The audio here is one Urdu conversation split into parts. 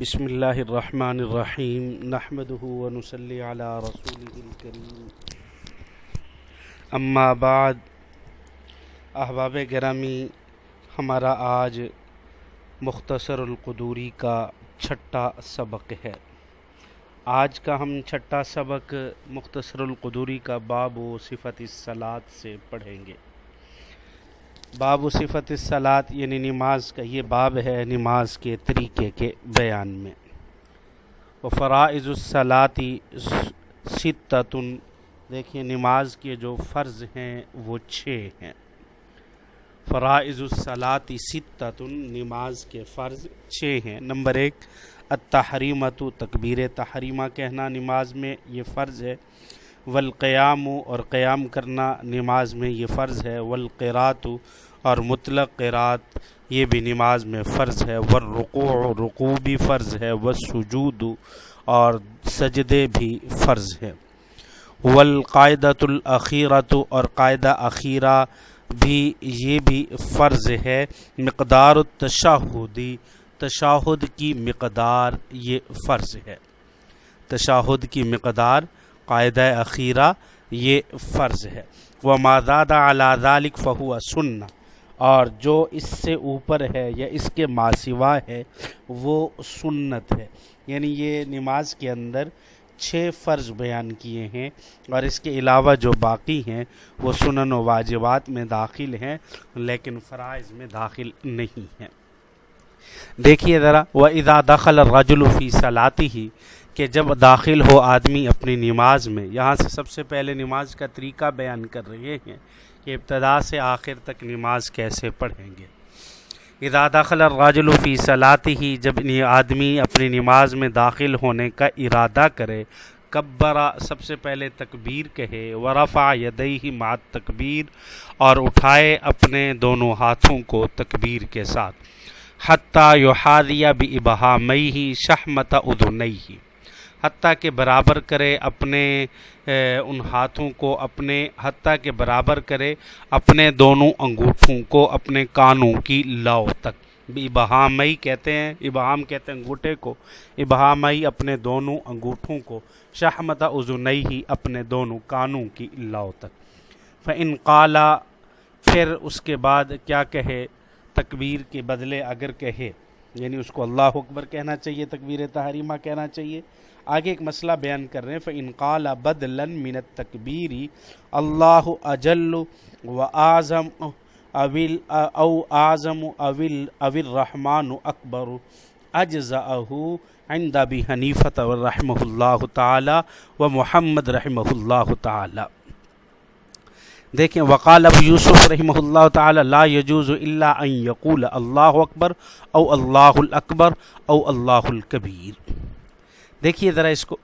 بسم اللہ الرحمن الرحیم نحمده ونصلی علی رسوله الکریم. اما بعد، احباب گرامی، ہمارا آج مختصر القدوری کا چھٹا سبق ہے۔ آج کا ہم چھٹا سبق مختصر القدوری کا باب و صفت الصلاۃ سے پڑھیں گے۔ باب و صفت الصلاۃ یعنی نماز کا یہ باب ہے نماز کے طریقے کے بیان میں۔ و فرائض الصلاطی ستتن دیکھیں نماز کے جو فرض ہیں وہ چھ ہیں۔ فرائض الصلاطی ستتن نماز کے فرض چھ ہیں۔ نمبر ایک التحریمت تکبیر تحریمہ کہنا نماز میں یہ فرض ہے۔ والقیام اور قیام کرنا نماز میں یہ فرض ہے والقرات اور مطلق قرات یہ بھی نماز میں فرض ہے۔ والرکوع، رکوع بھی فرض ہے، والسجود اور سجدے بھی فرض ہے۔ والقاعدۃ الاخیرت اور قاعدہ اخیرہ بھی یہ بھی فرض ہے۔ مقدار التشہدی تشاہد کی مقدار یہ فرض ہے۔ تشاہد کی مقدار قاعدہ اخیرہ یہ فرض ہے۔ وہ مادہ اعلیٰ ذالک فہو سننا اور جو اس سے اوپر ہے یا اس کے ماسوا ہے، وہ سنت ہے۔ یعنی یہ نماز کے اندر چھ فرض بیان کیے ہیں اور اس کے علاوہ جو باقی ہیں، وہ سنن و واجبات میں داخل ہیں، لیکن فرائض میں داخل نہیں ہیں۔ دیکھیے ذرا وہ ادا دخل رجل فی صلاتی ہی کہ جب داخل ہو آدمی اپنی نماز میں، یہاں سے سب سے پہلے نماز کا طریقہ بیان کر رہے ہیں کہ ابتدا سے آخر تک نماز کیسے پڑھیں گے۔ اذا دخل الرجل فی صلاتی ہی جب آدمی اپنی نماز میں داخل ہونے کا ارادہ کرے کبرا سب سے پہلے تکبیر کہے، ورفع یدیہ مع تکبیر اور اٹھائے اپنے دونوں ہاتھوں کو تکبیر کے ساتھ، حتیٰ یحاذی بابہامیہ شحمت اذنیہ۔ حتیٰ کہ برابر کرے اپنے ان ہاتھوں کو اپنے، حتیٰ کہ برابر کرے اپنے دونوں انگوٹھوں کو اپنے کانوں کی لاؤ تک۔ ابہامئی کہتے ہیں ابہام کہتے ہیں انگوٹھے کو۔ ابہامئی اپنے دونوں انگوٹھوں کو شہمت عزنئی ہی اپنے دونوں کانوں کی لاؤ تک۔ فن قالا پھر اس کے بعد کیا کہے؟ تکبیر کے بدلے اگر کہے یعنی اس کو اللہ اکبر کہنا چاہیے، تکبیر تحریمہ کہنا چاہیے۔ آگے ایک مسئلہ بیان کر رہے ہیں فن قال بدلن من تکبیری اللہ اجل و اعظم اول او اعظم اول اول رحمان اکبر اجزاہ عند ابی حنیفت رحمہ اللہ تعالی و محمد رحمہ اللہ تعالی۔ دیکھیں، وقال ابو یوسف رحمہ اللہ تعالی، لا یجوز الا ان یقول اللہ اکبر او اللہ الاکبر او اللہ الکبیر۔ دیکھیے ذرا اس کو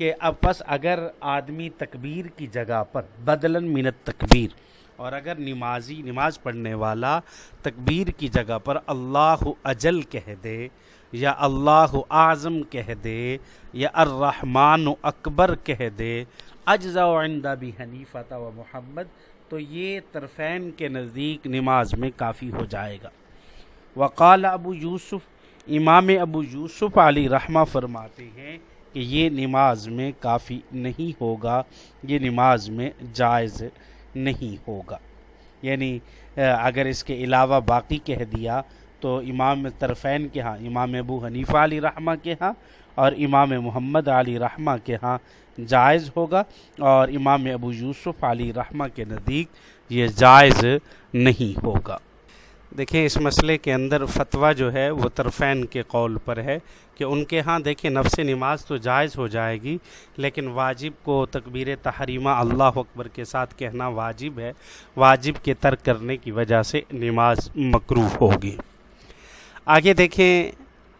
کہ اب بس اگر آدمی تکبیر کی جگہ پر بدلن منت تکبیر اور اگر نمازی، نماز پڑھنے والا تکبیر کی جگہ پر اللہ اجل کہہ دے یا اللہ اعظم کہہ دے یا الرحمن اکبر کہہ دے اجزا و عندہ بھی حنیفہ و محمد، تو یہ طرفین کے نزدیک نماز میں کافی ہو جائے گا۔ وقال ابو یوسف، امام ابو یوسف علی رحمہ فرماتے ہیں کہ یہ نماز میں کافی نہیں ہوگا، یہ نماز میں جائز نہیں ہوگا۔ یعنی اگر اس کے علاوہ باقی کہہ دیا تو امام طرفین کے ہاں امام ابو حنیفہ علی رحمہ کے ہاں اور امام محمد علی رحمہ کے ہاں جائز ہوگا اور امام ابو یوسف علی رحمہ کے نزدیک یہ جائز نہیں ہوگا۔ دیکھیں اس مسئلے کے اندر فتویٰ جو ہے وہ طرفین کے قول پر ہے کہ ان کے ہاں دیکھیں نفس نماز تو جائز ہو جائے گی، لیکن واجب کو تکبیر تحریمہ اللہ اکبر کے ساتھ کہنا واجب ہے۔ واجب کے ترک کرنے کی وجہ سے نماز مکرو ہوگی۔ آگے دیکھیں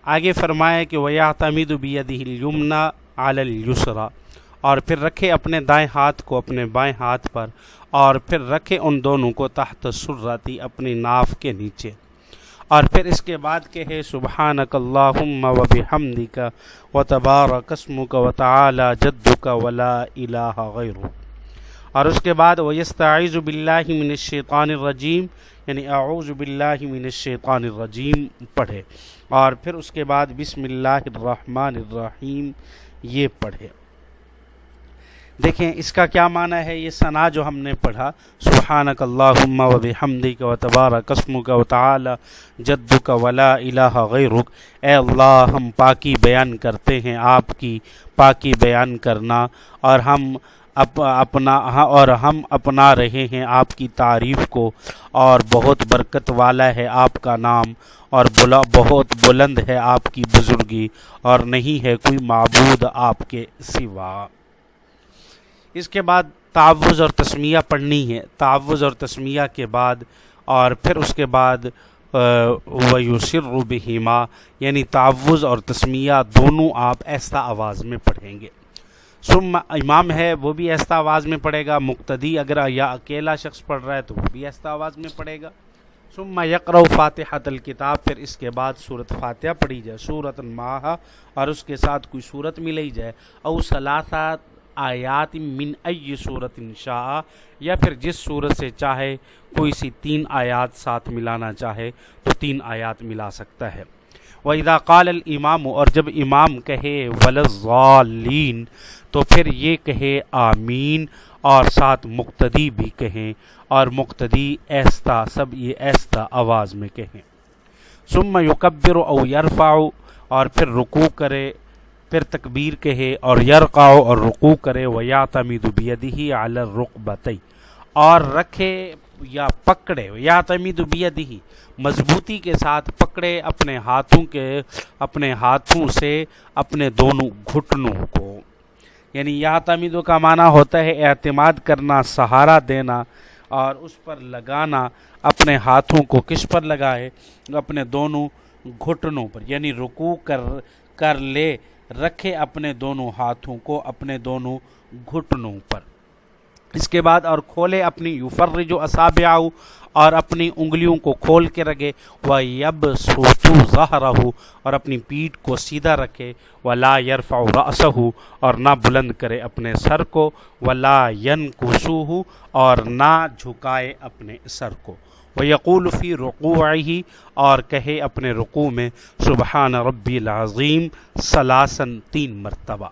آگے فرمائے کہ ویا تمید بیدہ یمنا علی اور پھر رکھے اپنے دائیں ہاتھ کو اپنے بائیں ہاتھ پر اور پھر رکھے ان دونوں کو تحت سراتی اپنی ناف کے نیچے اور پھر اس کے بعد کہے سبحانک اللہم و بحمدک و تبارک اسمک و تعالی جدک ولا الہ غیر اور اس کے بعد ویستعیذ باللہ من الشیطان الرجیم یعنی اعوذ باللہ من الشیطان الرجیم پڑھے اور پھر اس کے بعد بسم اللہ الرحمن الرحیم، یہ پڑھے دیکھیں، اس کا کیا معنی ہے؟ یہ ثنا جو ہم نے پڑھا، سبحانک اللہم و بحمدک و تبارک اسمک و تعالی، جدک ولا الہ غیرک۔ اے اللہ، ہم پاکی بیان کرتے ہیں، آپ کی پاکی بیان کرنا۔ اور ہم اپنا ہاں، اور ہم اپنا رہے ہیں آپ کی تعریف کو، اور بہت برکت والا ہے آپ کا نام، اور بلا بہت بلند ہے آپ کی بزرگی، اور نہیں ہے کوئی معبود آپ کے سوا۔ اس کے بعد تعوض اور تسمیہ پڑھنی ہے۔ تعوض اور تسمیہ کے بعد، اور پھر اس کے بعد ویوسر بہیما یعنی تعوض اور تسمیہ دونوں آپ ایسا آواز میں پڑھیں گے۔ سم امام ہے، وہ بھی ایسا آواز میں پڑھے گا، مقتدی اگر یا اکیلا شخص پڑھ رہا ہے تو وہ بھی ایسا آواز میں پڑھے گا۔ ثم یقر فاتحہ الکتاب، پھر اس کے بعد صورت فاتحہ پڑھی جائے صورت ماہ اور اس کے ساتھ کوئی صورت ملی جائے۔ او ثلاثات آیات من ای صورت شاء، یا پھر جس صورت سے چاہے، کوئی سی تین آیات ساتھ ملانا چاہے تو تین آیات ملا سکتا ہے۔ وَإِذَا قَالَ الْإِمَامُ اور جب امام کہے وَلَزَّالِينَ تو پھر یہ کہے آمین اور ساتھ مقتدی بھی کہیں اور مقتدی ایستا، سب یہ ایستا آواز میں کہیں۔ ثم یکبر او یرفع اور پھر رکوع کرے، پھر تکبیر کہے اور یرقاؤ اور رکوع کرے و یا تمید بیدہی علی الرقبتی اور رکھے یا پکڑے، یا تمید بیدہی مضبوطی کے ساتھ پکڑے اپنے ہاتھوں کے، اپنے ہاتھوں سے اپنے دونوں گھٹنوں کو۔ یعنی یا تمیدوں کا معنی ہوتا ہے اعتماد کرنا، سہارا دینا اور اس پر لگانا، اپنے ہاتھوں کو کس پر لگائے؟ اپنے دونوں گھٹنوں پر۔ یعنی رکوع کر کر لے، رکھے اپنے دونوں ہاتھوں کو، اپنے دونوں گھٹنوں پر۔ اس کے بعد اور کھولے اپنی یوفر جو اصاب اور اپنی انگلیوں کو کھول کے رکھے وہ یب سوچو ظاہر اور اپنی پیٹھ کو سیدھا رکھے و لا یرفع رأسہ اور نہ بلند کرے اپنے سر کو و لا ین اور نہ جھکائے اپنے سر کو۔ وہ یقول فی رقوع ہی اور کہے اپنے رقوع میں، سبحان ربی العظیم سلاسن تین مرتبہ۔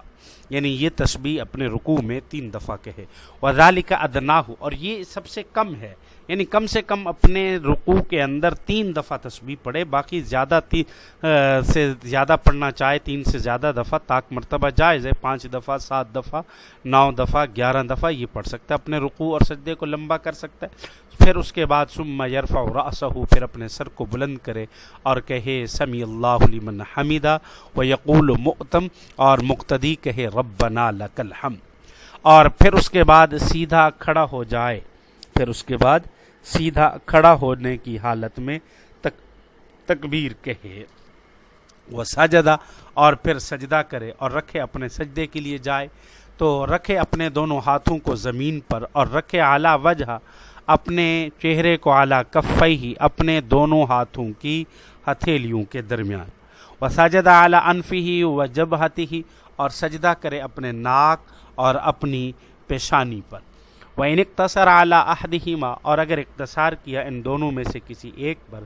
یعنی یہ تسبیح اپنے رکوع میں تین دفعہ کہے۔ کا ادنا ہو اور یہ سب سے کم ہے۔ یعنی کم سے کم اپنے رکوع کے اندر تین دفعہ تسبیح پڑھے، باقی زیادہ تی سے زیادہ پڑھنا چاہے تین سے زیادہ دفعہ تاک مرتبہ جائز ہے۔ پانچ دفعہ، سات دفعہ، نو دفعہ، گیارہ دفعہ یہ پڑھ سکتا ہے، اپنے رکوع اور سجدے کو لمبا کر سکتا ہے۔ پھر اس کے بعد ثم یرفع رأسہ، پھر اپنے سر کو بلند کرے اور کہے، سمی اللہ لمن حمیدہ و یقول مؤتم، اور مقتدی کہے، ربنا لک الحمد۔ اور پھر اس کے بعد سیدھا کھڑا ہو جائے۔ پھر اس کے بعد سیدھا کھڑا ہونے کی حالت میں تک، تکبیر کہے۔ وہ سجدہ اور پھر سجدہ کرے اور رکھے اپنے سجدے کے لیے جائے۔ تو رکھے اپنے دونوں ہاتھوں کو زمین پر اور رکھے اعلیٰ وجہ اپنے چہرے کو اعلیٰ کفئی ہی اپنے دونوں ہاتھوں کی ہتھیلیوں کے درمیان۔ وہ سجدہ اعلیٰ انفی ہی و جب ہی اور سجدہ کرے اپنے ناک اور اپنی پیشانی پر۔ وہ ان اختصر اعلیٰ عہدہما اور اگر اقتصار کیا ان دونوں میں سے کسی ایک پر،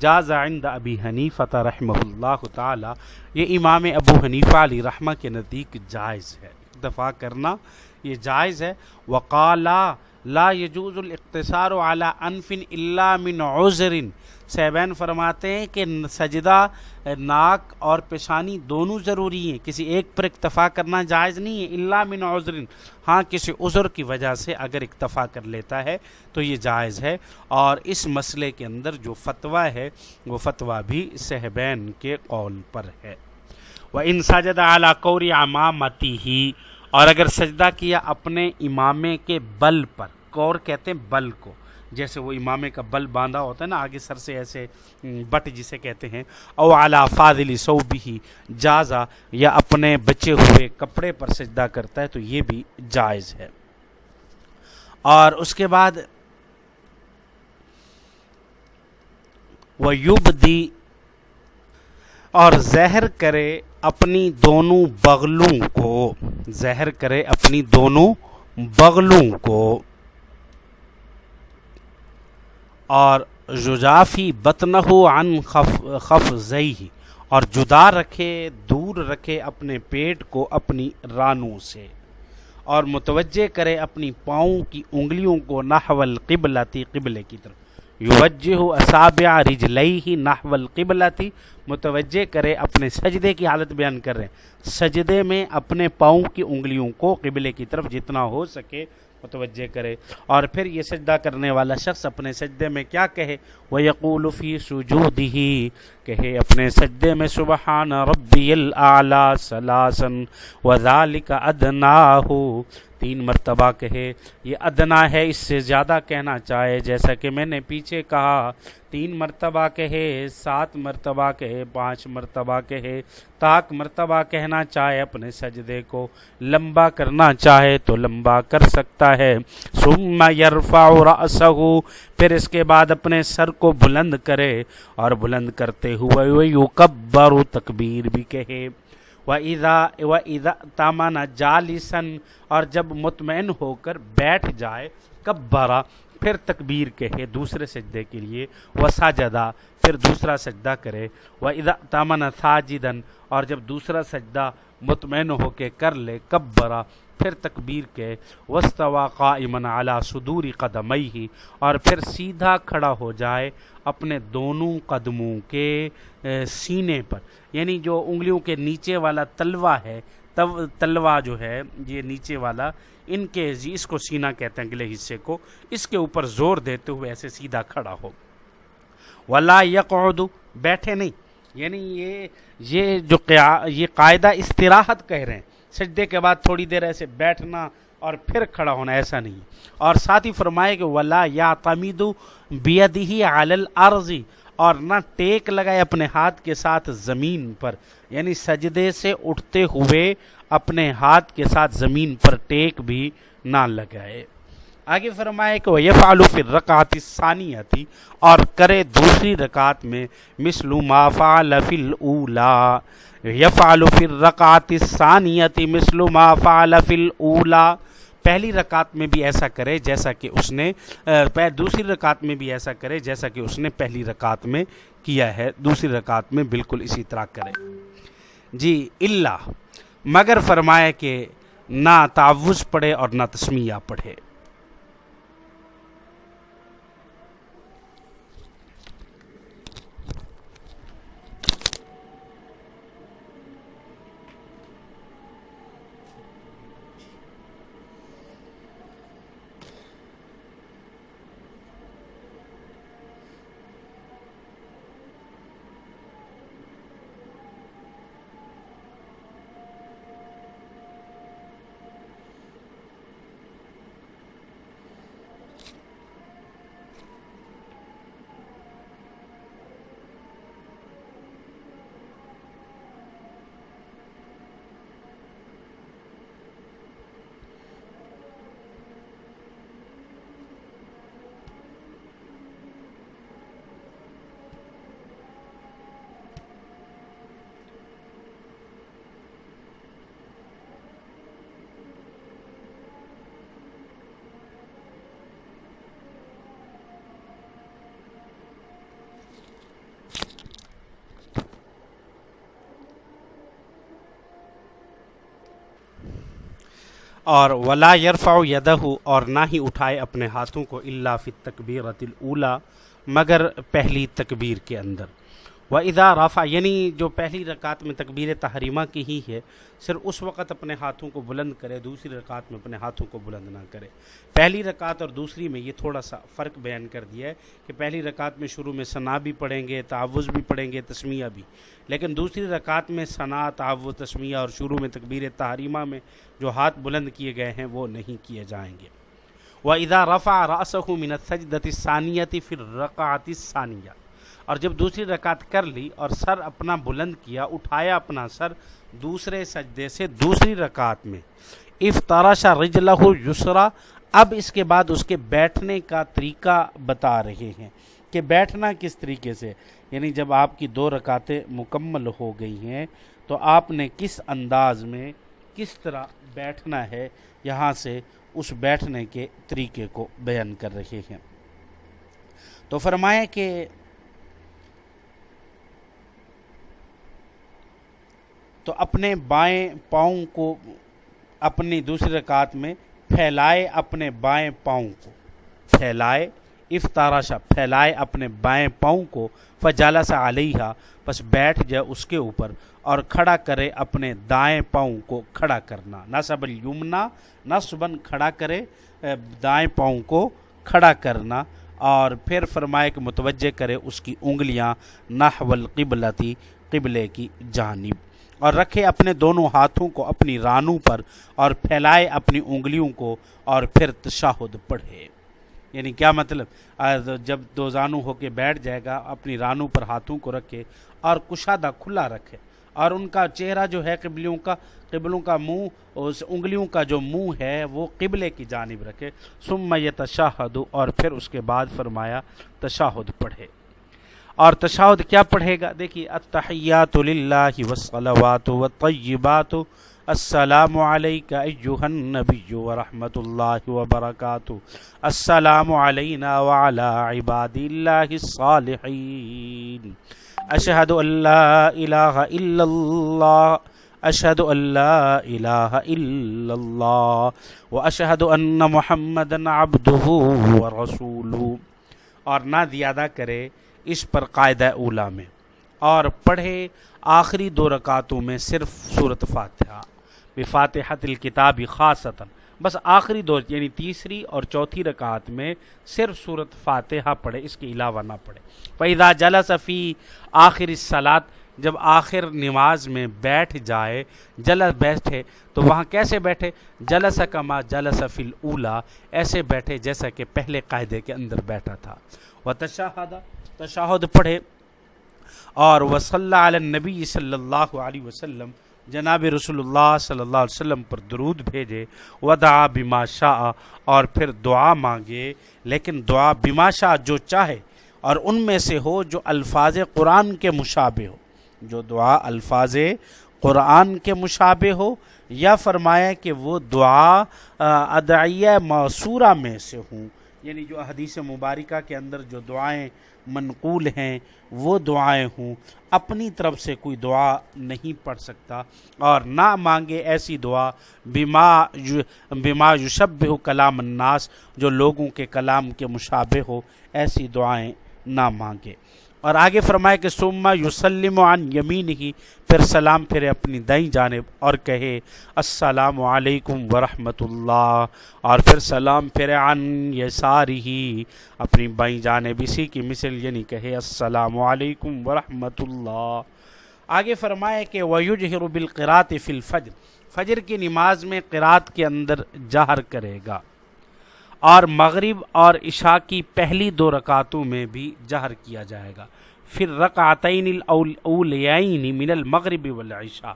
جاز عند ابی حنیفہ رحمہ اللہ تعالی یہ امام ابو حنیفہ علی رحمہ کے نزدیک جائز ہے۔ دفاع کرنا، یہ جائز ہے۔ وقالا لا یجوز الاقتصار على انف الا من عذر۔ سیبین فرماتے ہیں کہ سجدہ، ناک اور پیشانی دونوں ضروری ہیں۔ کسی ایک پر اکتفا کرنا جائز نہیں ہے اللہ من عذر۔ ہاں کسی عذر کی وجہ سے اگر اکتفا کر لیتا ہے تو یہ جائز ہے۔ اور اس مسئلے کے اندر جو فتویٰ ہے، وہ فتویٰ بھی صحبین کے قول پر ہے۔ وہ ان سجد اعلیٰ قوری امامتی ہی اور اگر سجدہ کیا اپنے امامے کے بل پر کور کہتے ہیں بل کو جیسے وہ امامے کا بل باندھا ہوتا ہے نا، آگے سر سے ایسے بٹ جسے کہتے ہیں۔ او اعلیٰ فاضلی صوبی جازا، یا اپنے بچے ہوئے کپڑے پر سجدہ کرتا ہے تو یہ بھی جائز ہے۔ اور اس کے بعد وہ یوب دی اور زہر کرے اپنی دونوں بغلوں کو۔ زہر کرے اپنی دونوں بغلوں کو۔ اور ججافی بتنہ عن خف خف اور جدا رکھے، دور رکھے اپنے پیٹ کو اپنی رانوں سے، اور متوجہ کرے اپنی پاؤں کی انگلیوں کو نحول قبلتی قبلے کی طرف۔ یوجہ اصابع رجلیہ نحو القبلتی متوجہ کرے اپنے سجدے کی حالت بیان کر رہے ہیں۔ سجدے میں اپنے پاؤں کی انگلیوں کو قبلے کی طرف جتنا ہو سکے متوجہ کرے۔ اور پھر یہ سجدہ کرنے والا شخص اپنے سجدے میں کیا کہے؟ وہ یقول فی سجودہی کہے اپنے سجدے میں، سبحان ربی الاعلی سلاسن وذالک ادناہو تین مرتبہ کہے، یہ ادنا ہے، اس سے زیادہ کہنا چاہے۔ جیسا کہ میں نے پیچھے کہا، تین مرتبہ کہے، سات مرتبہ کہے، پانچ مرتبہ کہے۔ تاک مرتبہ کہنا چاہے اپنے سجدے کو۔ لمبا کرنا چاہے تو لمبا کر سکتا ہے۔ ثم یرفع رأسہ، پھر اس کے بعد اپنے سر کو بلند کرے اور بلند کرتے ہوئے یکبر تکبیر بھی کہے۔ و ادا و ادا تامانہ جالسن اور جب مطمئن ہو کر بیٹھ جائے کب بارہ پھر تکبیر کہے دوسرے سجدے کے لیے وہ پھر دوسرا سجدہ کرے۔ وہ ادا تامانہ ساجدن اور جب دوسرا سجدہ مطمئن ہو کے کر لے کب برا پھر تکبیر کے۔ وسطوا قائمن اعلیٰ صدوری قدمئی ہی اور پھر سیدھا کھڑا ہو جائے اپنے دونوں قدموں کے سینے پر۔ یعنی جو انگلیوں کے نیچے والا تلوا ہے تلوا جو ہے، یہ نیچے والا، ان کے جی، اس کو سینہ کہتے ہیں اگلے حصے کو، اس کے اوپر زور دیتے ہوئے ایسے سیدھا کھڑا ہو۔ ولا یقعد بیٹھے نہیں۔ یعنی یہ یہ جو یہ قاعدہ استراحت کہہ رہے ہیں۔ سجدے کے بعد تھوڑی دیر ایسے بیٹھنا اور پھر کھڑا ہونا، ایسا نہیں۔ اور ساتھ ہی فرمائے کہ ولا یا تمیدو بیدی عالل عرضی اور نہ ٹیک لگائے اپنے ہاتھ کے ساتھ زمین پر۔ یعنی سجدے سے اٹھتے ہوئے اپنے ہاتھ کے ساتھ زمین پر ٹیک بھی نہ لگائے۔ آگے فرمائے کہ وہ یہ فالو پھر رکعت ثانی تھی اور کرے دوسری رکعت میں مثل ما فعل فی الاولا یفعل فی الرکعت الثانیہ مثل ما فعل فی الاولا پہلی رکعت میں بھی ایسا کرے جیسا کہ اس نے دوسری رکعت میں بھی ایسا کرے جیسا کہ اس نے پہلی رکعت میں کیا ہے۔ دوسری رکعت میں بالکل اسی طرح کرے۔ جی اللہ مگر فرمائے کہ نہ تعوض پڑھے اور نہ تسمیہ پڑھے۔ اور ولا یرفع یدہ اور نہ ہی اٹھائے اپنے ہاتھوں کو اللہ فی تکبیرت الاولا مگر پہلی تکبیر کے اندر۔ و ادا رافع یعنی جو پہلی رکعت میں تکبیر تحریمہ کی ہی ہے، صرف اس وقت اپنے ہاتھوں کو بلند کرے، دوسری رکعت میں اپنے ہاتھوں کو بلند نہ کرے۔ پہلی رکعت اور دوسری میں یہ تھوڑا سا فرق بیان کر دیا ہے کہ پہلی رکعت میں شروع میں ثنا بھی پڑھیں گے تعوض بھی پڑھیں گے، تسمیہ بھی۔ لیکن دوسری رکعت میں ثنا تعوض تسمیہ اور شروع میں تکبیر تحریمہ میں جو ہاتھ بلند کیے گئے ہیں، وہ نہیں کیے جائیں گے۔ وہ ادا رفع راس منت سجدت ثانیتی پھر رکعت ثانیہ اور جب دوسری رکعت کر لی اور سر اپنا بلند کیا، اٹھایا اپنا سر دوسرے سجدے سے دوسری رکعت میں۔ افطارا رجلہ یسرا، اب اس کے بعد اس کے بیٹھنے کا طریقہ بتا رہے ہیں کہ بیٹھنا کس طریقے سے۔ یعنی جب آپ کی دو رکعتیں مکمل ہو گئی ہیں، تو آپ نے کس انداز میں کس طرح بیٹھنا ہے یہاں سے اس بیٹھنے کے طریقے کو بیان کر رہے ہیں۔ تو فرمایا کہ تو اپنے بائیں پاؤں کو اپنی دوسری رکعت میں پھیلائے اپنے بائیں پاؤں کو۔ پھیلائے افطاراشا پھیلائے اپنے بائیں پاؤں کو۔ فجالہ سا علیہ بس بیٹھ جائے اس کے اوپر اور کھڑا کرے اپنے دائیں پاؤں کو کھڑا کرنا۔ نصب الیمنا نصبن کھڑا کرے دائیں پاؤں کو کھڑا کرنا۔ اور پھر فرمائے کہ متوجہ کرے اس کی انگلیاں نحو القبلتی، قبلے کی جانب۔ اور رکھے اپنے دونوں ہاتھوں کو اپنی رانوں پر اور پھیلائے اپنی انگلیوں کو اور پھر تشاہد پڑھے۔ یعنی کیا مطلب؟ جب دو زانو ہو کے بیٹھ جائے گا، اپنی رانوں پر ہاتھوں کو رکھے اور کشادہ کھلا رکھے اور ان کا چہرہ جو ہے قبلیوں کا، قبلوں کا منہ، اس انگلیوں کا جو منہ ہے وہ قبلے کی جانب رکھے۔ سم یہ تشاہد اور پھر اس کے بعد فرمایا، تشاہد پڑھے۔ اور تشاہد کیا پڑھے گا؟ دیکھیے، التحیات للہ والصلوات والطیبات، السلام علیکہ ایوہ النبی ورحمت اللہ وبرکاتہ، السلام علینا وعلا عباد اللہ الصالحین۔ اشہد اللہ الہ الا اللہ، اشہد اللہ الہ الا اللہ، واشہد ان محمد عبدہ ورسولہ۔ اور نہ زیادہ کرے اس پر قاعدہ اولا میں۔ اور پڑھے آخری دو رکعتوں میں صرف صورت فاتحہ۔ بفاتحت الکتاب خاصتا۔ بس آخری دو یعنی تیسری اور چوتھی رکعت میں صرف صورت فاتحہ پڑھے اس کے علاوہ نہ پڑھے فیضا جلس فی آخر سلاد جب آخر نماز میں بیٹھ جائے، جلس بیٹھے، تو وہاں کیسے بیٹھے؟ جلس کما جلس فی الاولا ایسے بیٹھے جیسا کہ پہلے قاعدے کے اندر بیٹھا تھا۔ وہ تشاہدہ تشاہد پڑھے اور وصلی علی النبی صلی اللہ علیہ وسلم جناب رسول اللہ صلی اللہ علیہ وسلم پر درود بھیجے، ودعا بما شاء اور پھر دعا مانگے۔ لیکن دعا بما شاء جو چاہے اور ان میں سے ہو جو الفاظ قرآن کے مشابہ ہو۔ جو دعا الفاظ قرآن کے مشابہ ہو یا فرمایا کہ وہ دعا ادعیہ موصورہ میں سے ہوں۔ یعنی جو حدیث مبارکہ کے اندر جو دعائیں منقول ہیں، وہ دعائیں ہوں۔ اپنی طرف سے کوئی دعا نہیں پڑھ سکتا اور نہ مانگے ایسی دعا، بما بما یشب ہو کلام الناس، جو لوگوں کے کلام کے مشابہ ہو، ایسی دعائیں نہ مانگے۔ اور آگے فرمائے کہ سما یوسلم عن یمین ہی پھر سلام پھرے اپنی دائیں جانب اور کہے، السلام علیکم ورحمۃ اللہ، اور پھر سلام پھرے عن یساری ہی اپنی بائیں جانب اسی کی مثل یعنی کہے، السلام علیکم ورحمۃ اللہ۔ آگے فرمائے کہ ویجہر بالقرات فی الفجر، فجر کی نماز میں قرات کے اندر جہر کرے گا۔ اور مغرب اور عشاء کی پہلی دو رکعتوں میں بھی جہر کیا جائے گا۔ پھر رکعتین الاولین من المغرب والعشاء۔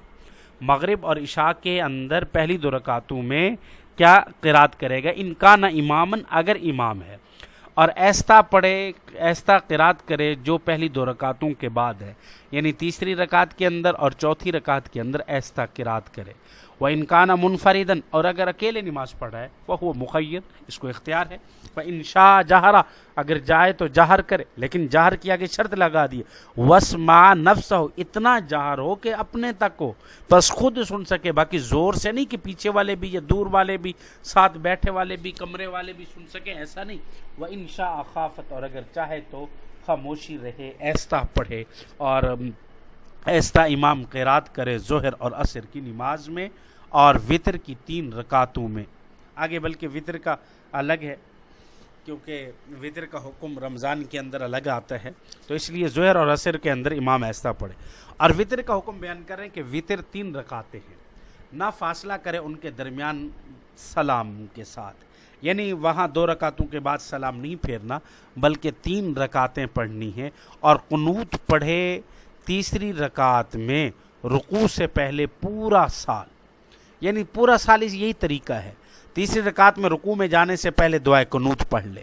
مغرب اور عشاء کے اندر پہلی دو رکعتوں میں کیا قرات کرے گا؟ ان کا نہ امامن اگر امام ہے۔ اور ایستا پڑھے ایستا قرات کرے جو پہلی دو رکعتوں کے بعد ہے۔ یعنی تیسری رکعت کے اندر اور چوتھی رکعت کے اندر ایستا قرات کرے۔ وہ انکانہ منفردن اور اگر اکیلے نماز پڑھ رہا ہے وہ وہ مقید اس کو اختیار ہے۔ وہ انشا جہرا اگر جائے تو جہر کرے، لیکن جہر کیا کہ شرط لگا دی۔ وس ما نفس ہو اتنا جہر ہو کہ اپنے تک ہو۔ بس خود سن سکے، باقی زور سے نہیں کہ پیچھے والے بھی یا دور والے بھی، ساتھ بیٹھے والے بھی، کمرے والے بھی سن سکے، ایسا نہیں۔ وہ انشا اخافت اور اگر چاہے تو خاموشی رہے ایستا پڑھے۔ اور ایستا امام قیرات کرے ظہر اور عصر کی نماز میں اور وطر کی تین رکعتوں میں۔ آگے بلکہ وطر کا الگ ہے، کیونکہ وطر کا حکم رمضان کے اندر الگ آتا ہے۔ تو اس لیے ظہر اور عصر کے اندر امام ایسا پڑھے۔ اور وطر کا حکم بیان کریں کہ وطر تین رکعتیں ہیں۔ نہ فاصلہ کرے ان کے درمیان سلام کے ساتھ۔ یعنی وہاں دو رکعتوں کے بعد سلام نہیں پھیرنا، بلکہ تین رکعتیں پڑھنی ہیں۔ اور قنوت پڑھے تیسری رکعت میں رکوع سے پہلے پورا سال یعنی پورا سال اس یہی طریقہ ہے۔ تیسری رکعت میں رکوع میں جانے سے پہلے دعائے قنوت پڑھ لے۔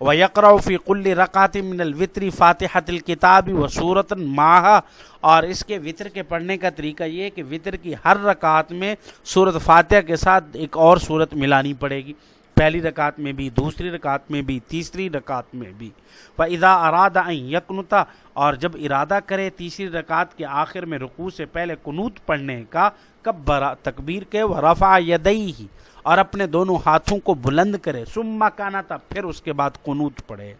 و یکروفی کل رکعت من الوطری فاتحت الکتاب و صورت ماہ اور اس کے وطر کے پڑھنے کا طریقہ یہ کہ وطر کی ہر رکعت میں صورت فاتحہ کے ساتھ ایک اور صورت ملانی پڑے گی۔ پہلی رکعت میں بھی، دوسری رکعت میں بھی، تیسری رکعت میں بھی۔ فضا ادا ارادہ یکنتا اور جب ارادہ کرے تیسری رکعت کے آخر میں رقو سے پہلے قنوت پڑھنے کا کب برا تکبیر کے و رفع یدئی ہی اور اپنے دونوں ہاتھوں کو بلند کرے سما کانا تھا پھر اس کے بعد قنوت پڑھے۔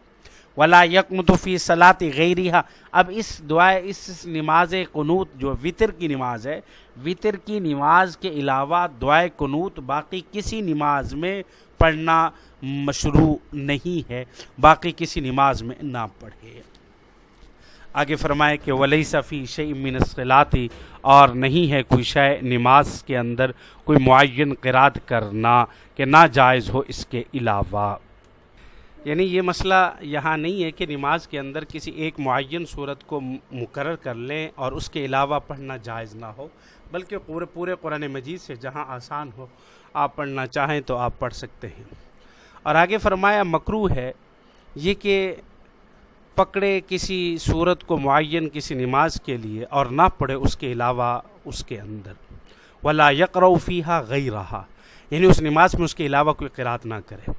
ولا یکمتفی صلاط غیریہ اب اس دعائے اس نماز قنوت جو وطر کی نماز ہے، وطر کی نماز کے علاوہ دعائے قنوت باقی کسی نماز میں پڑھنا مشروع نہیں ہے، باقی کسی نماز میں نہ پڑھے۔ آگے فرمائے کہ ولی صفی شعی منصلاتی اور نہیں ہے کوئی شے نماز کے اندر کوئی معین قراد کرنا کہ نہ جائز ہو اس کے علاوہ۔ یعنی یہ مسئلہ یہاں نہیں ہے کہ نماز کے اندر کسی ایک معین صورت کو مقرر کر لیں اور اس کے علاوہ پڑھنا جائز نہ ہو، بلکہ پورے پورے قرآن مجید سے جہاں آسان ہو، آپ پڑھنا چاہیں تو آپ پڑھ سکتے ہیں۔ اور آگے فرمایا مکرو ہے یہ کہ پکڑے کسی صورت کو معین کسی نماز کے لیے اور نہ پڑھے اس کے علاوہ اس کے اندر۔ ولا یکروفیہ غی رہا یعنی اس نماز میں اس کے علاوہ کوئی قرات نہ کرے۔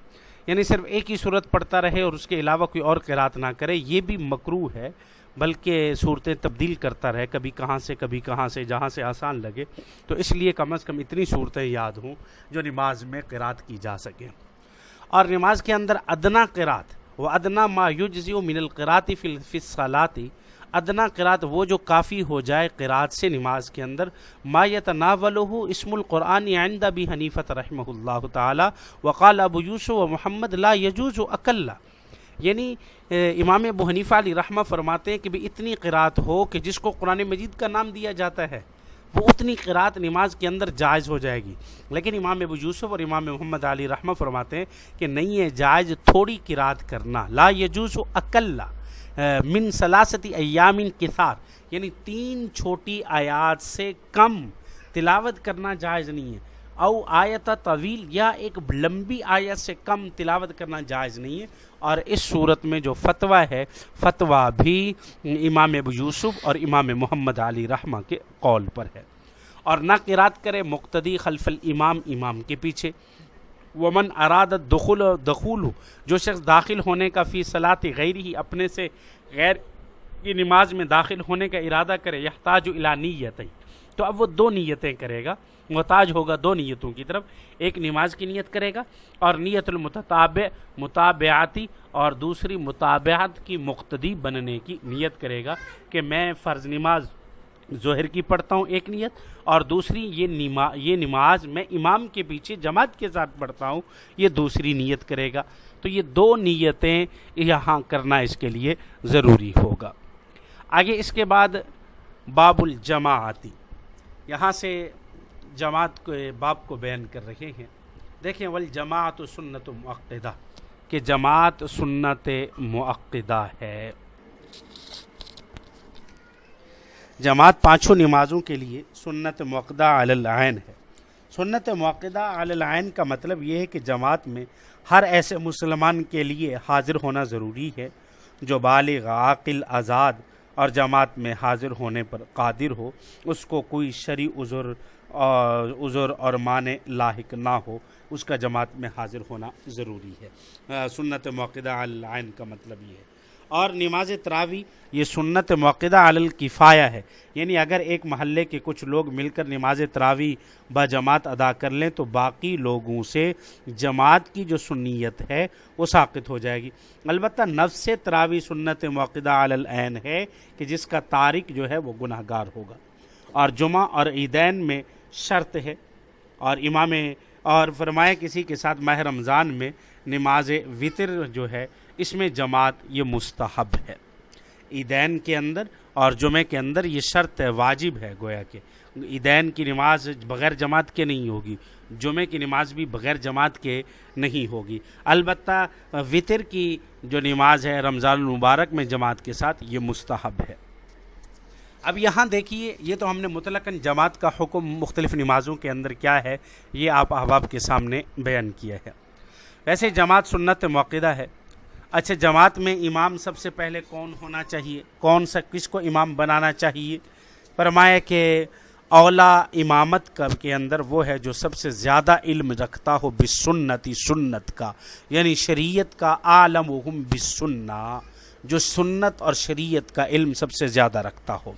یعنی صرف ایک ہی صورت پڑھتا رہے اور اس کے علاوہ کوئی اور قرات نہ کرے، یہ بھی مکرو ہے، بلکہ صورتیں تبدیل کرتا رہے، کبھی کہاں سے، کبھی کہاں سے، جہاں سے آسان لگے۔ تو اس لیے کم از کم اتنی صورتیں یاد ہوں جو نماز میں قرات کی جا سکیں۔ اور نماز کے اندر ادنا قرات وہ ادنا ما یجزی من القراتی فی الفصلاتی ادنا قرات وہ جو کافی ہو جائے قرات سے نماز کے اندر، ما یتناولہ اسم القرآن عند ابی حنیفت رحمہ اللہ تعالی، وقال ابو یوسف و محمد لا یجوز و اکلّہ یعنی امام ابو حنیفہ علی رحمہ فرماتے ہیں کہ بھی اتنی قرات ہو کہ جس کو قرآن مجید کا نام دیا جاتا ہے، وہ اتنی قرات نماز کے اندر جائز ہو جائے گی. لیکن امام ابو یوسف اور امام محمد علی رحمہ فرماتے ہیں کہ نہیں ہے، جائز تھوڑی قرات کرنا. لا یجوز و اکلّہ من سلاستی ایامن کثار یعنی تین چھوٹی آیات سے کم تلاوت کرنا جائز نہیں ہے۔ او آیت طویل یا ایک لمبی آیت سے کم تلاوت کرنا جائز نہیں ہے۔ اور اس صورت میں جو فتویٰ ہے، فتویٰ بھی امام ابو یوسف اور امام محمد علی رحمہ کے قول پر ہے۔ اور نہ قرات کرے مقتدی خلف الامام امام کے پیچھے۔ ومن اراد دخول دخول جو شخص داخل ہونے کا فی صلاط غیر ہی اپنے سے غیر کی نماز میں داخل ہونے کا ارادہ کرے، یحتاج الا نیت تو اب وہ دو نیتیں کرے گا۔ محتاج ہوگا دو نیتوں کی طرف۔ ایک نماز کی نیت کرے گا اور نیت المتطابع مطابعاتی اور دوسری مطابعات کی مقتدی بننے کی نیت کرے گا کہ میں فرض نماز ظہر کی پڑھتا ہوں ایک نیت، اور دوسری یہ نما یہ نماز میں امام کے پیچھے جماعت کے ساتھ پڑھتا ہوں، یہ دوسری نیت کرے گا۔ تو یہ دو نیتیں یہاں کرنا اس کے لیے ضروری ہوگا۔ آگے اس کے بعد باب الجماعتی یہاں سے جماعت کے باب کو بیان کر رہے ہیں۔ دیکھیں والجماعت سنت معقدہ کہ جماعت سنت معقدہ ہے۔ جماعت پانچوں نمازوں کے لیے سنت موقدہ علی العین ہے۔ سنت موقدہ علی العین کا مطلب یہ ہے کہ جماعت میں ہر ایسے مسلمان کے لیے حاضر ہونا ضروری ہے جو بالغ، عاقل، آزاد اور جماعت میں حاضر ہونے پر قادر ہو۔ اس کو کوئی شرع عذر عذر اور معنی لاحق نہ ہو۔ اس کا جماعت میں حاضر ہونا ضروری ہے۔ سنت موقدہ علی العین کا مطلب یہ ہے۔ اور نماز تراوی یہ سنت موقع علی الکفایہ ہے۔ یعنی اگر ایک محلے کے کچھ لوگ مل کر نماز تراوی با جماعت ادا کر لیں تو باقی لوگوں سے جماعت کی جو سنیت ہے وہ ساقط ہو جائے گی۔ البتہ نفس تراوی سنت موقع علی العین ہے کہ جس کا تارک جو ہے وہ گناہ گار ہوگا۔ اور جمعہ اور عیدین میں شرط ہے۔ اور امام اور فرمائے کسی کے ساتھ ماہ رمضان میں نماز وطر جو ہے، اس میں جماعت یہ مستحب ہے۔ عیدین کے اندر اور جمعہ کے اندر یہ شرط ہے واجب ہے گویا کہ عیدین کی نماز بغیر جماعت کے نہیں ہوگی، جمعہ کی نماز بھی بغیر جماعت کے نہیں ہوگی۔ البتہ وطر کی جو نماز ہے رمضان المبارک میں جماعت کے ساتھ یہ مستحب ہے۔ اب یہاں دیکھیے، یہ تو ہم نے مطلق جماعت کا حکم مختلف نمازوں کے اندر کیا ہے، یہ آپ احباب کے سامنے بیان کیا ہے۔ ویسے جماعت سنت موقع ہے۔ اچھا جماعت میں امام سب سے پہلے کون ہونا چاہیے؟ کون سا، کس کو امام بنانا چاہیے؟ فرمایا کہ اولا امامت کا کے اندر وہ ہے جو سب سے زیادہ علم رکھتا ہو بسنتی سنت کا یعنی شریعت کا عالم وہم بسنہ، جو سنت اور شریعت کا علم سب سے زیادہ رکھتا ہو۔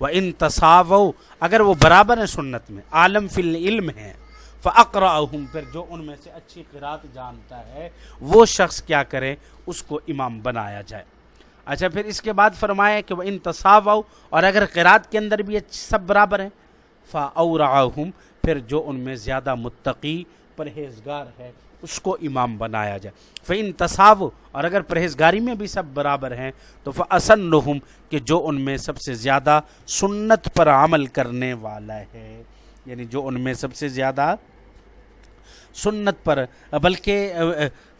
وہ ان تصاو اگر وہ برابر ہیں سنت میں، عالم فی العلم ہے فقرا پھر جو ان میں سے اچھی قرات جانتا ہے، وہ شخص کیا کرے؟ اس کو امام بنایا جائے۔ اچھا پھر اس کے بعد فرمایا کہ وہ ان تصاو اور اگر قرات کے اندر بھی سب برابر ہیں فاورعہم پھر جو ان میں زیادہ متقی پرہیزگار ہے، اس کو امام بنایا جائے۔ فعن تصاو اور اگر پرہیزگاری میں بھی سب برابر ہیں، تو فصن کہ جو ان میں سب سے زیادہ سنت پر عمل کرنے والا ہے۔ یعنی جو ان میں سب سے زیادہ سنت پر، بلکہ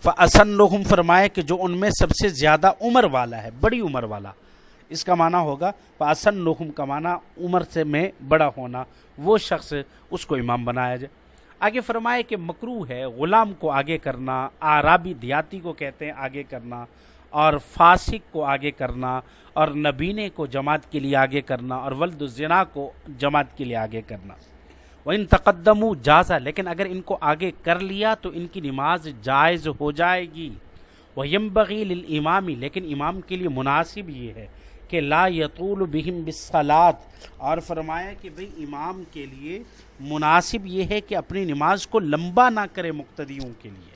فصن فرمائے کہ جو ان میں سب سے زیادہ عمر والا ہے، بڑی عمر والا۔ اس کا معنی ہوگا فاسن کا معنی عمر سے میں بڑا ہونا۔ وہ شخص اس کو امام بنایا جائے۔ آگے فرمائے کہ مکرو ہے، غلام کو آگے کرنا آرابی دیاتی کو کہتے ہیں آگے کرنا، اور فاسق کو آگے کرنا، اور نبینے کو جماعت کے لیے آگے کرنا، اور ولد الزنا کو جماعت کے لیے آگے کرنا۔ وہ ان تقدم جازا لیکن اگر ان کو آگے کر لیا تو ان کی نماز جائز ہو جائے گی۔ وہ یم بغیل امامی لیکن امام کے لیے مناسب یہ ہے کہ لا یطول بہم بسلات اور فرمایا کہ بھئی امام کے لیے مناسب یہ ہے کہ اپنی نماز کو لمبا نہ کرے مقتدیوں کے لیے۔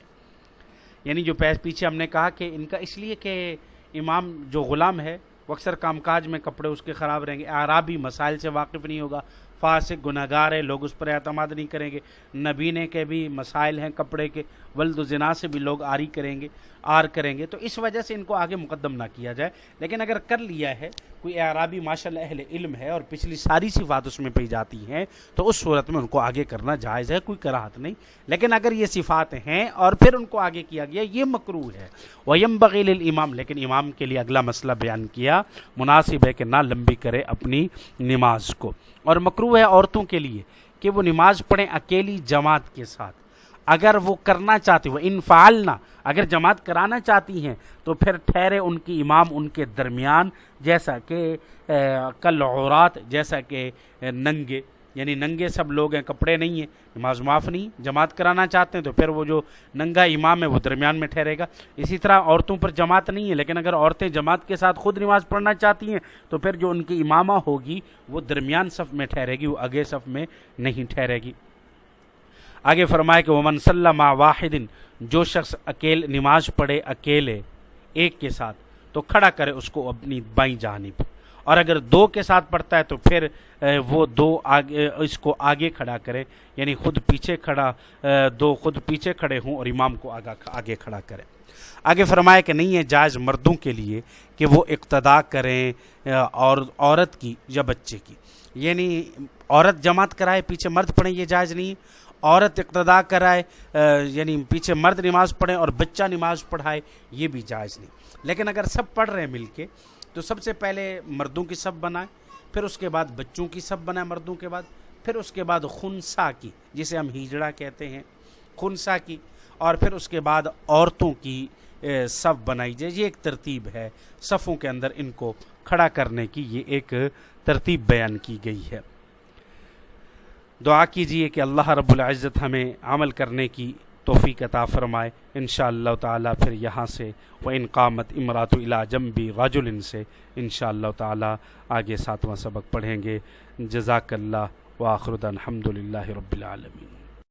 یعنی جو پیچھے ہم نے کہا کہ ان کا اس لیے کہ امام جو غلام ہے، وہ اکثر کام کاج میں کپڑے اس کے خراب رہیں گے۔ عرابی مسائل سے واقف نہیں ہوگا۔ فاسق گناہ گار ہے لوگ اس پر اعتماد نہیں کریں گے۔ نبینے کے بھی مسائل ہیں کپڑے کے، ولد و زنا سے بھی لوگ آری کریں گے۔ آر کریں گے تو اس وجہ سے ان کو آگے مقدم نہ کیا جائے۔ لیکن اگر کر لیا ہے، کوئی اعرابی ماشاء اللہ اہل علم ہے اور پچھلی ساری صفات اس میں پی جاتی ہیں، تو اس صورت میں ان کو آگے کرنا جائز ہے، کوئی کراہت نہیں۔ لیکن اگر یہ صفات ہیں اور پھر ان کو آگے کیا گیا، یہ مکرو ہے۔ ویم بغیل الامام لیکن امام کے لیے اگلا مسئلہ بیان کیا، مناسب ہے کہ نہ لمبی کرے اپنی نماز کو۔ اور مکرو ہے عورتوں کے لیے کہ وہ نماز پڑھیں اکیلی جماعت کے ساتھ۔ اگر وہ کرنا چاہتی، وہ انفعالنا اگر جماعت کرانا چاہتی ہیں، تو پھر ٹھہرے ان کی امام ان کے درمیان، جیسا کہ کل عورات، جیسا کہ ننگے یعنی ننگے سب لوگ ہیں، کپڑے نہیں ہیں، نماز معاف نہیں، جماعت کرانا چاہتے ہیں، تو پھر وہ جو ننگا امام ہے، وہ درمیان میں ٹھہرے گا۔ اسی طرح عورتوں پر جماعت نہیں ہے، لیکن اگر عورتیں جماعت کے ساتھ خود نماز پڑھنا چاہتی ہیں، تو پھر جو ان کی امامہ ہوگی، وہ درمیان صف میں ٹھہرے گی، وہ اگے صف میں نہیں ٹھہرے گی۔ آگے فرمائے کہ وہ منسلم واحد، جو شخص اکیلے نماز پڑھے اکیلے، ایک کے ساتھ، تو کھڑا کرے اس کو اپنی بائیں جانب۔ اور اگر دو کے ساتھ پڑھتا ہے تو پھر وہ دو آگے، اس کو آگے کھڑا کرے۔ یعنی خود پیچھے کھڑا دو خود پیچھے کھڑے ہوں اور امام کو آگا، آگے کھڑا کرے۔ آگے فرمائے کہ نہیں ہے جائز مردوں کے لیے کہ وہ اقتدا کریں اور عورت کی یا بچے کی۔ یعنی عورت جماعت کرائے، پیچھے مرد پڑھیں، یہ جائز نہیں۔ عورت اقتدا کرائے یعنی پیچھے مرد نماز پڑھیں اور بچہ نماز پڑھائے، یہ بھی جائز نہیں۔ لیکن اگر سب پڑھ رہے ہیں مل کے، تو سب سے پہلے مردوں کی سب بنائیں، پھر اس کے بعد بچوں کی سب بنائیں مردوں کے بعد، پھر اس کے بعد خنسا کی، جسے ہم ہیجڑا کہتے ہیں، خنسا کی، اور پھر اس کے بعد عورتوں کی صف بنائی جائے۔ یہ ایک ترتیب ہے۔ صفوں کے اندر ان کو کھڑا کرنے کی یہ ایک ترتیب بیان کی گئی ہے۔ دعا کیجیے کہ اللہ رب العزت ہمیں عمل کرنے کی توفیق عطا فرمائے۔ ان شاء اللہ تعالیٰ پھر یہاں سے وہ انقامت امرات جمبی راج ان سے ان شاء اللہ تعالیٰ آگے ساتواں سبق پڑھیں گے۔ جزاک اللہ واخر الحمد للہ رب العالمین۔